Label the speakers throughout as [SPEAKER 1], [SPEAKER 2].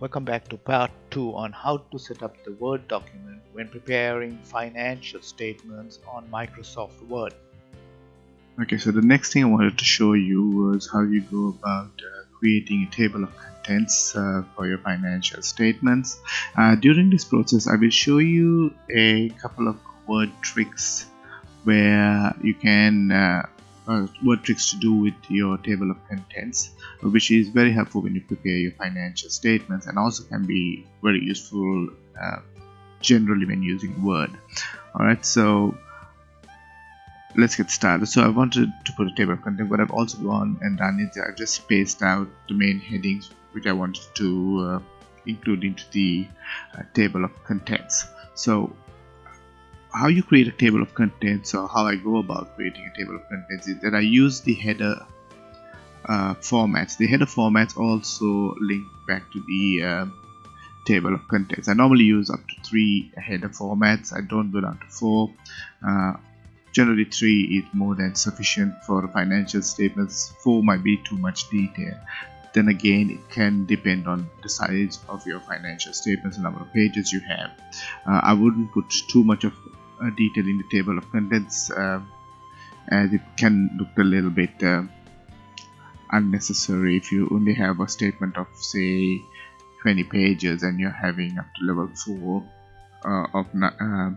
[SPEAKER 1] Welcome back to part 2 on how to set up the Word document when preparing financial statements on Microsoft Word.
[SPEAKER 2] Okay, so the next thing I wanted to show you was how you go about uh, creating a table of contents uh, for your financial statements. Uh, during this process, I will show you a couple of word tricks where you can uh, what tricks to do with your table of contents which is very helpful when you prepare your financial statements and also can be very useful uh, generally when using word. Alright so let's get started. So I wanted to put a table of content but I've also gone and done is I've just spaced out the main headings which I wanted to uh, include into the uh, table of contents. So how you create a table of contents or how I go about creating a table of contents is that I use the header uh, formats. The header formats also link back to the uh, table of contents. I normally use up to three header formats. I don't go down to four. Uh, generally, three is more than sufficient for financial statements. Four might be too much detail. Then again, it can depend on the size of your financial statements, the number of pages you have. Uh, I wouldn't put too much of detail in the table of contents uh, as it can look a little bit uh, unnecessary if you only have a statement of say 20 pages and you're having up to level 4 uh, of uh,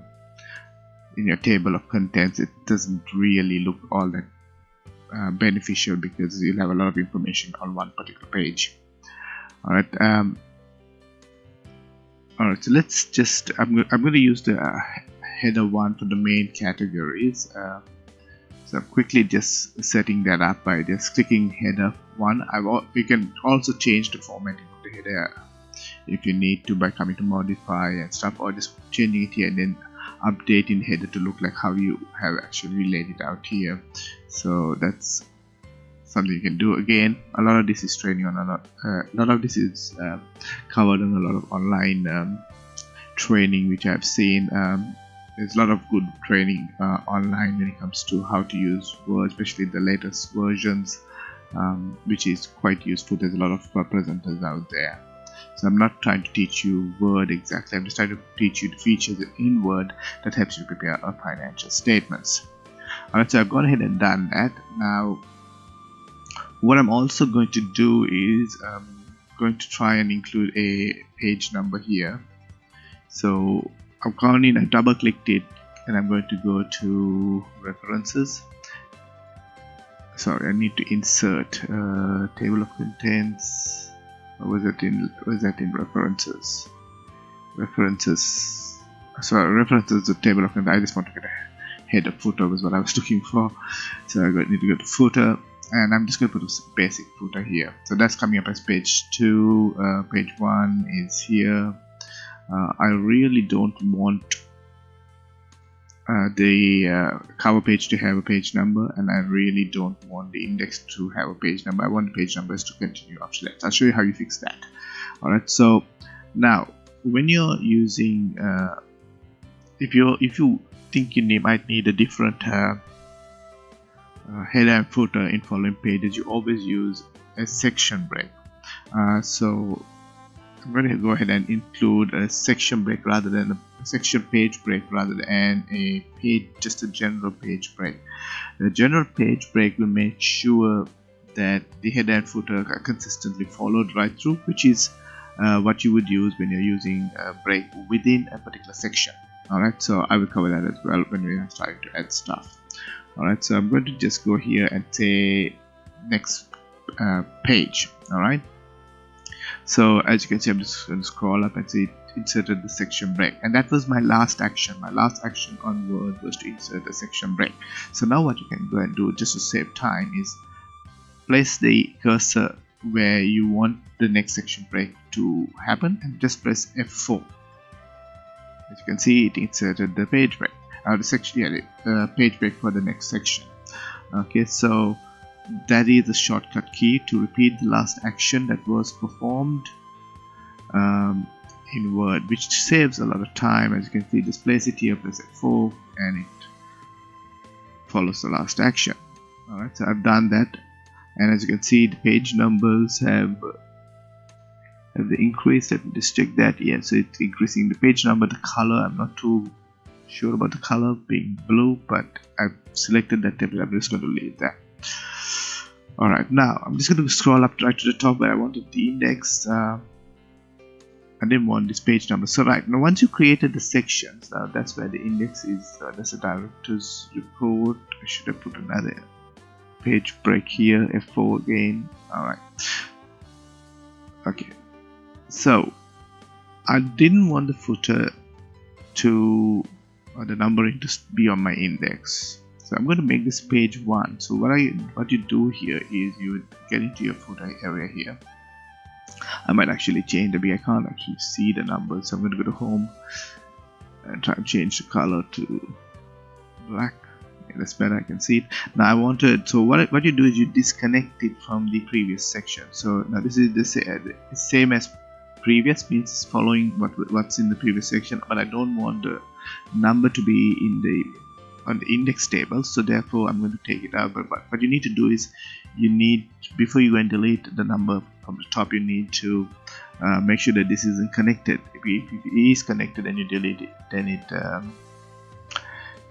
[SPEAKER 2] in your table of contents it doesn't really look all that uh, beneficial because you'll have a lot of information on one particular page. Alright um, alright so let's just I'm, I'm going to use the header 1 for the main categories uh, so I'm quickly just setting that up by just clicking header 1 I've you can also change the formatting of the header if you need to by coming to modify and stuff or just changing it here and then updating header to look like how you have actually laid it out here. So that's something you can do. Again a lot of this is training on a lot uh, a lot of this is uh, covered on a lot of online um, training which I've seen um, there's a lot of good training uh, online when it comes to how to use Word, especially the latest versions, um, which is quite useful. There's a lot of presenters out there. So I'm not trying to teach you Word exactly. I'm just trying to teach you the features in Word that helps you prepare our financial statements. Alright, so I've gone ahead and done that. Now, what I'm also going to do is I'm going to try and include a page number here. So In, I double clicked it and I'm going to go to references. Sorry I need to insert uh, table of contents. Or was that in was that in references? References. Sorry references the table of contents. I just want to get a header footer was what I was looking for. So I need to go to footer and I'm just going to put a basic footer here. So that's coming up as page 2 uh, page 1 is here uh, I really don't want uh, the uh, cover page to have a page number and I really don't want the index to have a page number. I want the page numbers to continue that I'll show you how you fix that. Alright so now when you're using uh, if you if you think you might need a different uh, uh, header and footer in following pages you always use a section break. So I'm going to go ahead and include a section break rather than a section page break rather than a page just a general page break. The general page break will make sure that the header and footer are consistently followed right through which is uh, what you would use when you're using a break within a particular section. Alright so I will cover that as well when we are starting to add stuff. Alright so I'm going to just go here and say next uh, page. Alright so as you can see I'm just going to scroll up and see inserted the section break. And that was my last action. My last action on word was to insert a section break. So now what you can go and do just to save time is place the cursor where you want the next section break to happen and just press F4 as you can see it inserted the page break. Uh, the section yeah, the uh, page break for the next section. Okay so that is the shortcut key to repeat the last action that was performed um, in Word which saves a lot of time. As you can see place it here press F4 and it follows the last action. Alright so I've done that. And as you can see the page numbers have have the increase let me just check that yeah so it's increasing the page number the color. I'm not too sure about the color being blue but I've selected that table I'm just going to leave that alright now I'm just going to scroll up right to the top where I wanted the index uh, I didn't want this page number. So right now once you created the sections uh, that's where the index is uh, that's the director's report. I should have put another page break here F4 again. Alright okay. So I didn't want the footer to the numbering to be on my index so I'm going to make this page 1 so what I what you do here is you get into your footer area here. I might actually change the I can't actually see the numbers so I'm going to go to home and try and change the color to black. Yeah, that's better I can see it. Now I wanted so what, what you do is you disconnect it from the previous section. So now this is the uh, same as previous means it's following what what's in the previous section but I don't want the number to be in the on the index table so therefore I'm going to take it out. But, what you need to do is you need before you go and delete the number from the top you need to uh, make sure that this isn't connected. If it is connected and you delete it. Then it um,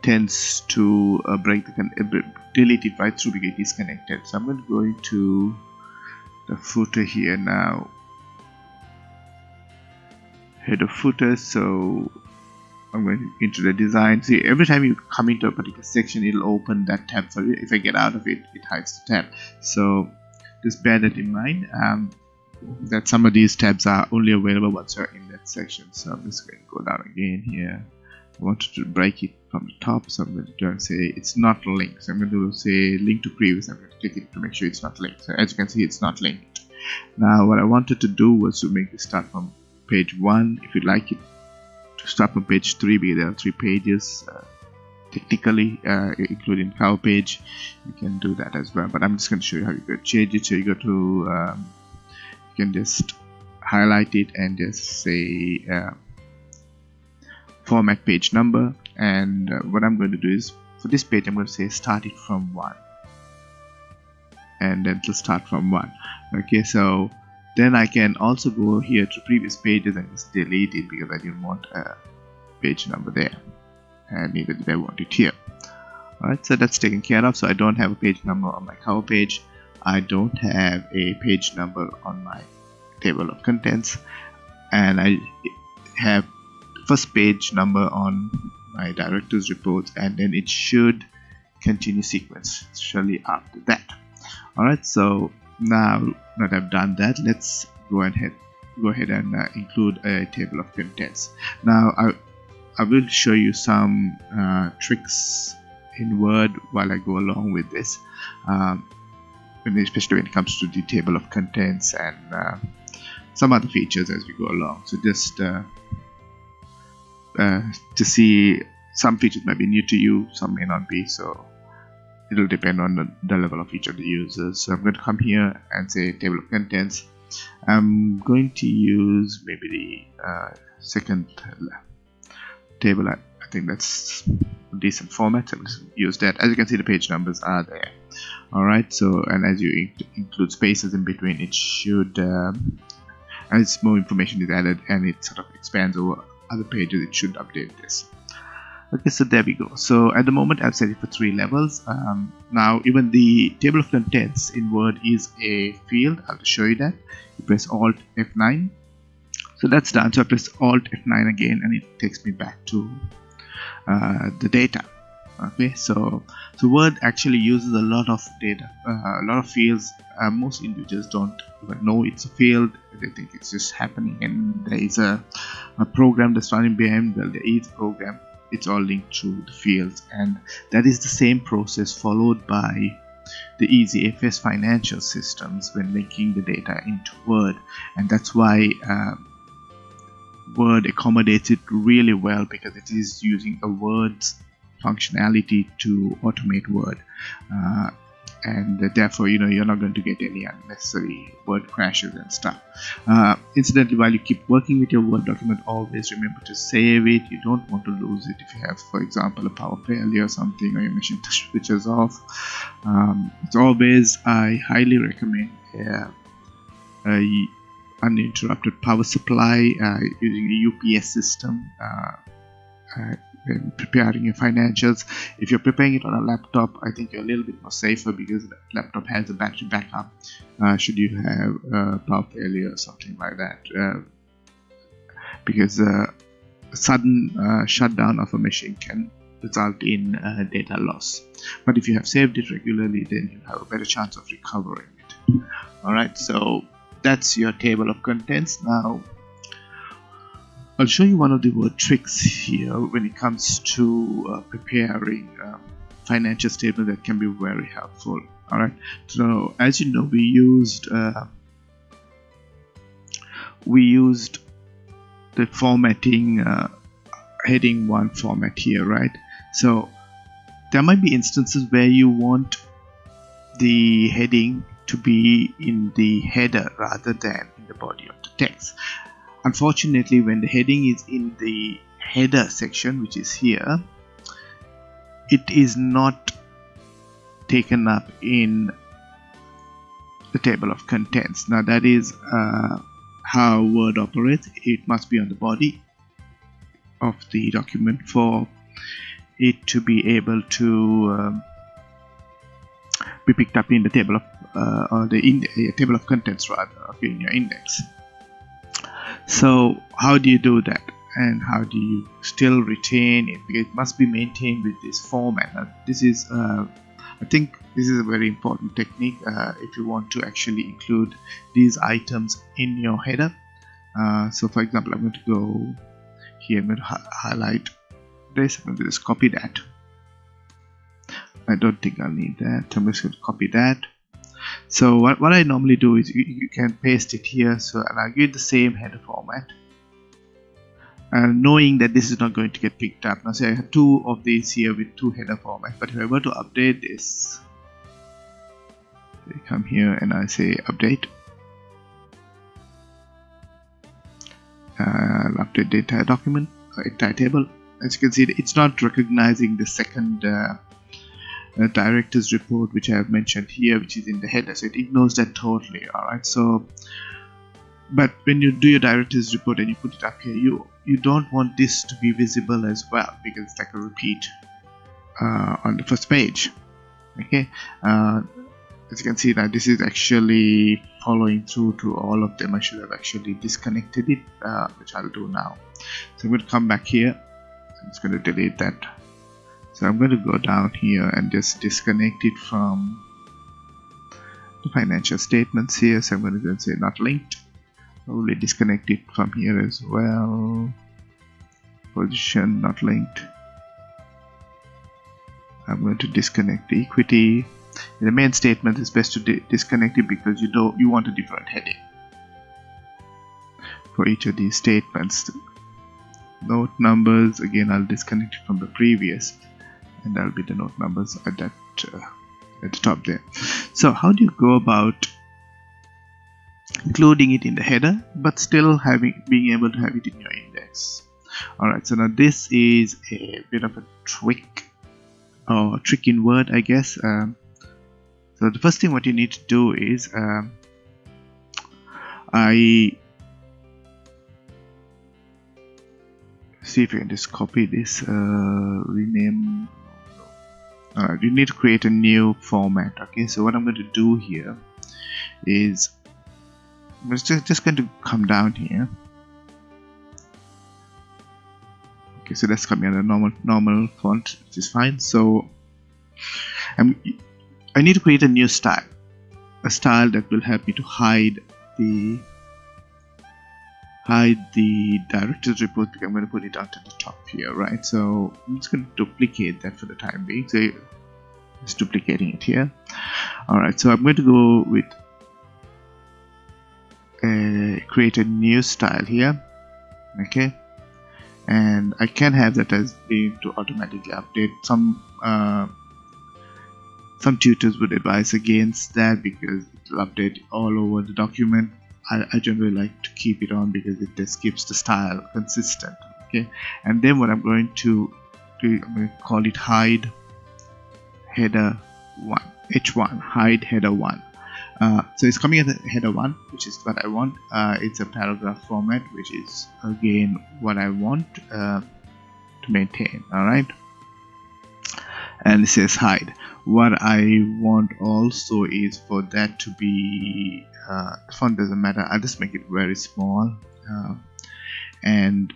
[SPEAKER 2] tends to uh, break the uh, delete it right through because it is connected. So I'm going to go into the footer here now. Header footer so into the design. See every time you come into a particular section it'll open that tab for you. If I get out of it it hides the tab. So just bear that in mind um, that some of these tabs are only available once you're in that section. So I'm just going to go down again here. I wanted to break it from the top so I'm going to do and say it's not linked. So I'm going to say link to previous. I'm going to click it to make sure it's not linked. So as you can see it's not linked. Now what I wanted to do was to make this start from page 1 if you like it start from page 3 because there are three pages uh, technically uh, including cover page you can do that as well. But I'm just going to show you how you can change it. So you go to um, you can just highlight it and just say uh, format page number. And uh, what I'm going to do is for this page I'm going to say start it from 1 and then to start from 1 okay so then I can also go here to previous pages and just delete it because I didn't want a page number there. And neither did I want it here. Alright so that's taken care of. So I don't have a page number on my cover page. I don't have a page number on my table of contents. And I have first page number on my director's reports and then it should continue sequence surely after that. Alright so now that I've done that let's go ahead go ahead and uh, include a table of contents. Now I, I will show you some uh, tricks in Word while I go along with this um, especially when it comes to the table of contents and uh, some other features as we go along. So just uh, uh, to see some features might be new to you some may not be so it'll depend on the, the, level of each of the users. So I'm going to come here and say table of contents. I'm going to use maybe the uh, second table. I, I, think that's a decent format so just use that. As you can see the page numbers are there. Alright so and as you in include spaces in between it should um, as more information is added and it sort of expands over other pages it should update this okay so there we go. So at the moment I've set it for three levels. Um, now even the table of contents in Word is a field. I'll show you that. You press alt F9 so that's done. So I press alt F9 again and it takes me back to uh, the data. Okay so so Word actually uses a lot of data uh, a lot of fields. Uh, most individuals don't even know it's a field. They think it's just happening and there is a, a program that's running behind. Well there is a program it's all linked to the fields. And that is the same process followed by the EasyFS financial systems when linking the data into Word. And that's why uh, Word accommodates it really well because it is using a Word's functionality to automate Word. Uh, and therefore you know you're not going to get any unnecessary word crashes and stuff. Uh, incidentally while you keep working with your word document always remember to save it. You don't want to lose it. If you have for example a power failure or something or your machine switches off um, it's always I highly recommend uh, a, uninterrupted power supply uh, using a UPS system uh, uh, preparing your financials. If you're preparing it on a laptop, I think you're a little bit more safer because the laptop has a battery backup uh, should you have uh, power failure or something like that. Uh, because a sudden shutdown of a machine can result in data loss. But if you have saved it regularly, then you have a better chance of recovering it. Alright, so that's your table of contents. Now I'll show you one of the word tricks here when it comes to uh, preparing um, financial statement that can be very helpful all right? So as you know we used uh, we used the formatting uh, heading one format here right? So there might be instances where you want the heading to be in the header rather than in the body of the text unfortunately when the heading is in the header section which is here it is not taken up in the table of contents. Now that is uh, how word operates. It must be on the body of the document for it to be able to um, be picked up in the table of uh, or the in uh, table of contents rather okay, in your index so how do you do that? And how do you still retain it? Because it must be maintained with this format. Now, this is uh, I think this is a very important technique uh, if you want to actually include these items in your header. Uh, so for example I'm going to go here I'm going to hi highlight this I'm going to just copy that. I don't think I'll need that. I'm just going to copy that so what, what I normally do is you, you can paste it here. So and I'll give it the same header format. And knowing that this is not going to get picked up. Now say I have two of these here with two header formats but if I were to update this I come here and I say update. Uh, update entire document uh, entire table. As you can see it's not recognizing the second uh, uh, director's report which I have mentioned here which is in the header so it ignores that totally alright? So but when you do your director's report and you put it up here you you don't want this to be visible as well because it's like a repeat uh, on the first page okay? Uh, as you can see that this is actually following through to all of them. I should have actually disconnected it uh, which I'll do now. So I'm going to come back here. I'm just going to delete that so I'm going to go down here and just disconnect it from the financial statements here. So I'm going to go and say not linked. Probably disconnect it from here as well. Position not linked. I'm going to disconnect the equity. In the main statement it's best to di disconnect it because you don't you want a different heading. For each of these statements note numbers again I'll disconnect it from the previous and that'll be the note numbers at that uh, at the top there. So how do you go about including it in the header but still having being able to have it in your index? Alright so now this is a bit of a trick or trick in word I guess. Um, so the first thing what you need to do is um, I see if you can just copy this uh, rename uh, you need to create a new format okay? So what I'm going to do here is I'm just, just going to come down here. Okay so that's coming a normal normal font which is fine. So I'm, I need to create a new style a style that will help me to hide the hide the director's report because I'm going to put it out at the top here right? So I'm just going to duplicate that for the time being. So just duplicating it here. Alright so I'm going to go with uh, create a new style here okay? And I can have that as being to automatically update. Some uh, some tutors would advise against that because it will update all over the document I, I generally like to keep it on because it just keeps the style consistent okay? And then what I'm going to do I'm going to call it hide header 1 h1 hide header 1 uh, so it's coming as a header 1 which is what I want. Uh, it's a paragraph format which is again what I want uh, to maintain alright and it says hide. What I want also is for that to be uh, font doesn't matter. I'll just make it very small uh, and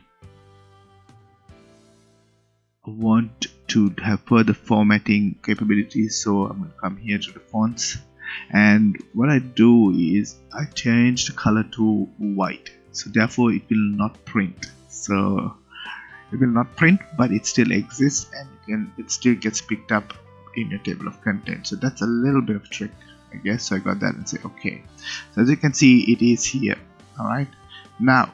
[SPEAKER 2] want to have further formatting capabilities so I'm to come here to the fonts. And what I do is I change the color to white so therefore it will not print. So it will not print but it still exists and can it still gets picked up in your table of contents. So that's a little bit of trick I guess. So I got that and say okay. So as you can see it is here alright? Now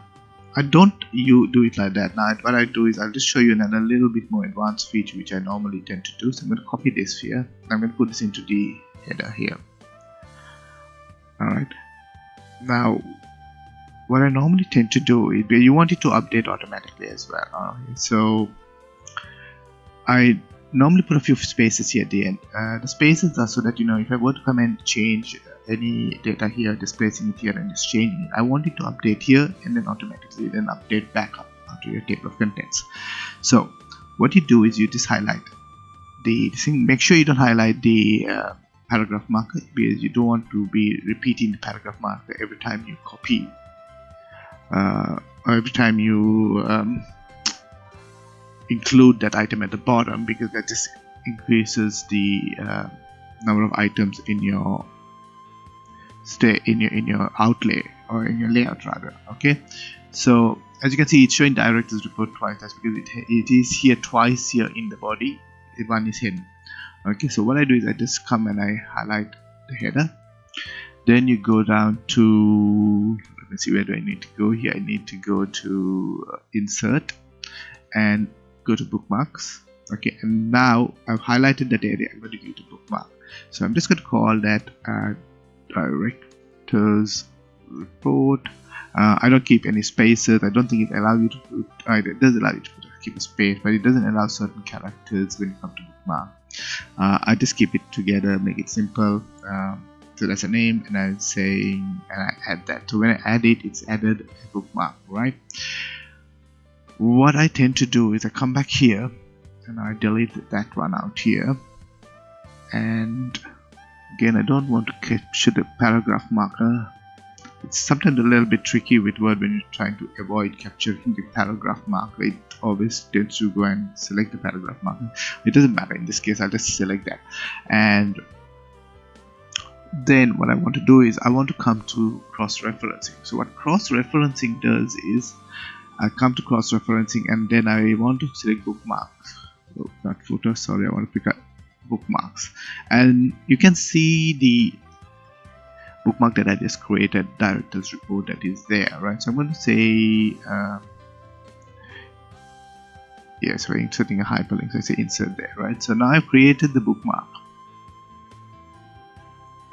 [SPEAKER 2] I don't you do it like that. Now what I do is I'll just show you another little bit more advanced feature which I normally tend to do. So I'm going to copy this here. I'm going to put this into the header here. Alright? Now what I normally tend to do is you want it to update automatically as well right? so I normally put a few spaces here at the end. Uh, the spaces are so that you know if I were to come and change any data here displacing it here and just changing it I want it to update here and then automatically then update back up to your table of contents. So what you do is you just highlight the thing. Make sure you don't highlight the uh, paragraph marker because you don't want to be repeating the paragraph marker every time you copy. Uh, every time you um, include that item at the bottom because that just increases the uh, number of items in your stay in your in your outlay or in your layout rather okay? So as you can see it's showing directors report twice. That's because it, it is here twice here in the body. The one is hidden. Okay so what I do is I just come and I highlight the header. Then you go down to let me see where do I need to go here? I need to go to uh, insert. And go to bookmarks okay and now I've highlighted that area I'm going to go to bookmark. So I'm just going to call that uh, directors report. Uh, I don't keep any spaces I don't think it allows you to put uh, it does allow you to keep a space but it doesn't allow certain characters when you come to bookmark. Uh, I just keep it together make it simple um, so that's a name and I'm saying and I add that. So when I add it it's added a bookmark right what I tend to do is I come back here and I delete that one out here. And again I don't want to capture the paragraph marker. It's sometimes a little bit tricky with Word when you're trying to avoid capturing the paragraph marker. It always tends to go and select the paragraph marker. It doesn't matter. In this case I'll just select that. And then what I want to do is I want to come to cross-referencing. So what cross-referencing does is I come to cross-referencing and then I want to select bookmarks. Oh, not footer sorry I want to pick up bookmarks. And you can see the bookmark that I just created directors report that is there right? So I'm going to say uh, yes we're inserting a hyperlink so I say insert there right? So now I've created the bookmark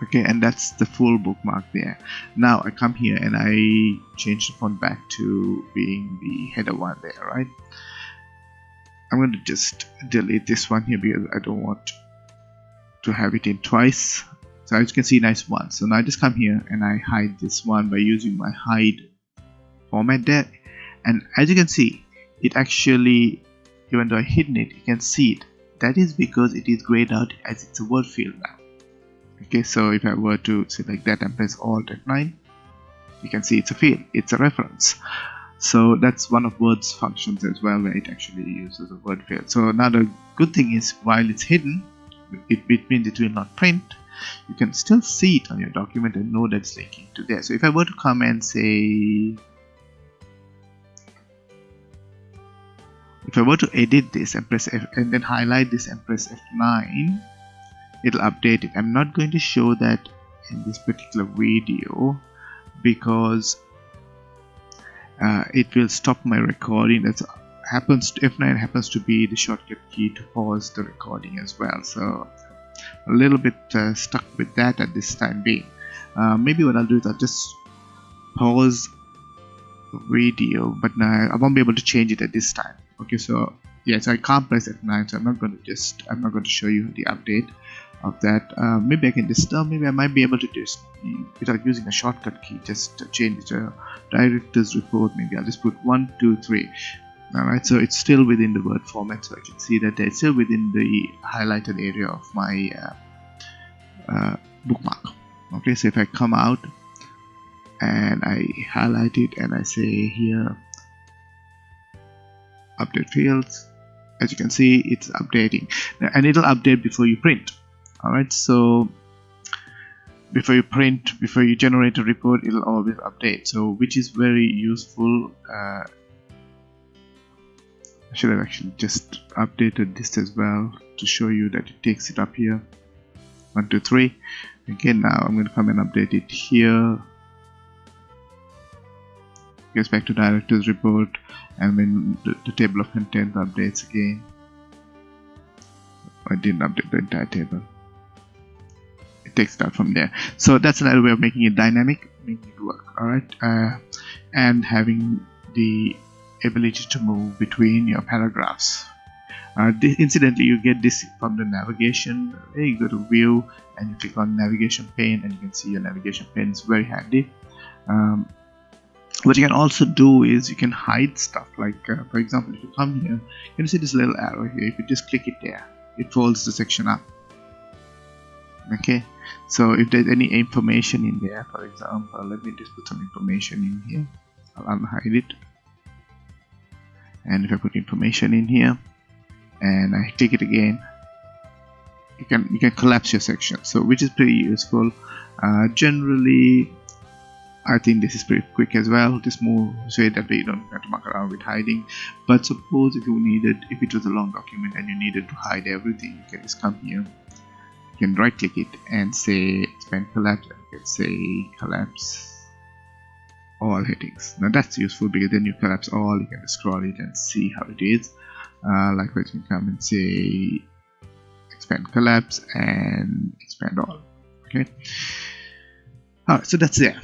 [SPEAKER 2] okay and that's the full bookmark there. Now I come here and I change the font back to being the header one there right? I'm going to just delete this one here because I don't want to have it in twice. So as you can see nice one. So now I just come here and I hide this one by using my hide format there. And as you can see it actually even though I hidden it you can see it. That is because it is grayed out as it's a word field now okay so if I were to select that and press alt F9 you can see it's a field it's a reference. So that's one of Word's functions as well where it actually uses a word field. So now the good thing is while it's hidden it, it means it will not print. You can still see it on your document and know that's linking to there. So if I were to come and say if I were to edit this and press F and then highlight this and press F9 it'll update it. I'm not going to show that in this particular video because uh, it will stop my recording. That happens to F9 happens to be the shortcut key to pause the recording as well. So a little bit uh, stuck with that at this time being. Uh, maybe what I'll do is I'll just pause the video but now I won't be able to change it at this time. Okay so yes I can't press F9 so I'm not going to just I'm not going to show you the update of that uh, maybe I can uh, maybe I might be able to just without using a shortcut key just change the director's report maybe I'll just put one two three. Alright so it's still within the word format so I can see that it's still within the highlighted area of my uh, uh, bookmark. Okay so if I come out and I highlight it and I say here update fields as you can see it's updating. And it'll update before you print alright so before you print before you generate a report it'll always update. So which is very useful uh, I should have actually just updated this as well to show you that it takes it up here. One two three. Again now I'm going to come and update it here. Goes back to director's report and when the, the table of contents updates again. I didn't update the entire table it takes out from there. So that's another way of making it dynamic making it work alright? Uh, and having the ability to move between your paragraphs. Uh, incidentally you get this from the navigation. You go to view and you click on navigation pane and you can see your navigation pane is very handy. Um, what you can also do is you can hide stuff like uh, for example if you come here you see this little arrow here? If you just click it there it folds the section up. Okay so if there's any information in there for example let me just put some information in here. I'll unhide it. And if I put information in here and I click it again you can you can collapse your section. So which is pretty useful. Uh, generally I think this is pretty quick as well. Just move so that way you don't have to muck around with hiding. But suppose if you needed if it was a long document and you needed to hide everything you can just come here you can right click it and say expand collapse and can say collapse all headings. Now that's useful because then you collapse all. You can scroll it and see how it is. Uh, likewise you can come and say expand collapse and expand all. Okay. Alright so that's there.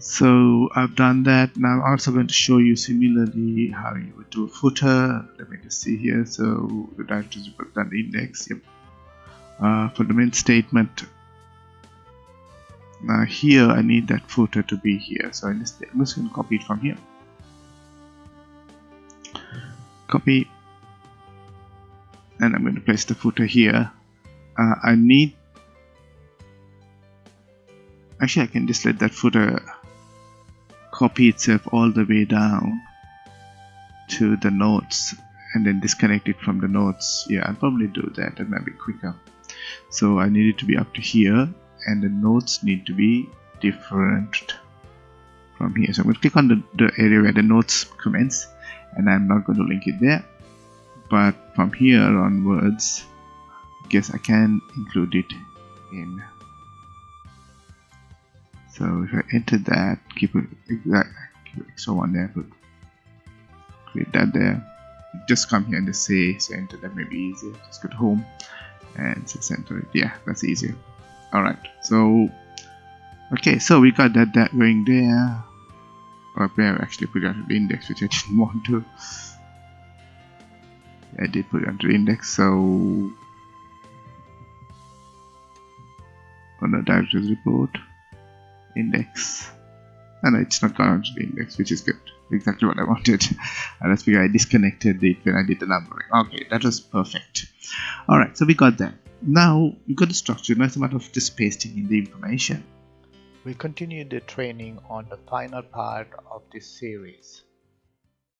[SPEAKER 2] So I've done that. Now I'm also going to show you similarly how you would do a footer. Let me just see here. So the directories have done the index yep uh, for the main statement. Now here I need that footer to be here. So I'm just, I'm just going to copy it from here. Copy. And I'm going to place the footer here. Uh, I need actually I can just let that footer copy itself all the way down to the notes and then disconnect it from the notes. Yeah I'll probably do that. That might be quicker so I need it to be up to here and the notes need to be different from here so I'm going to click on the, the area where the notes commence and I'm not going to link it there but from here onwards I guess I can include it in so if I enter that, keep it exact, extra one there, put create that there. Just come here and just say, so enter that may be easier. Just go to home and just enter it. Yeah, that's easier. Alright, so okay, so we got that that going there. Or have actually put it the index, which I didn't want to. I did put it the index, so on the director's report index and it's not gone onto the index which is good exactly what I wanted. And that's because I disconnected it when I did the numbering okay that was perfect. Alright so we got that. Now we got the structure. Now it's a matter of just pasting in the information.
[SPEAKER 1] We continue the training on the final part of this series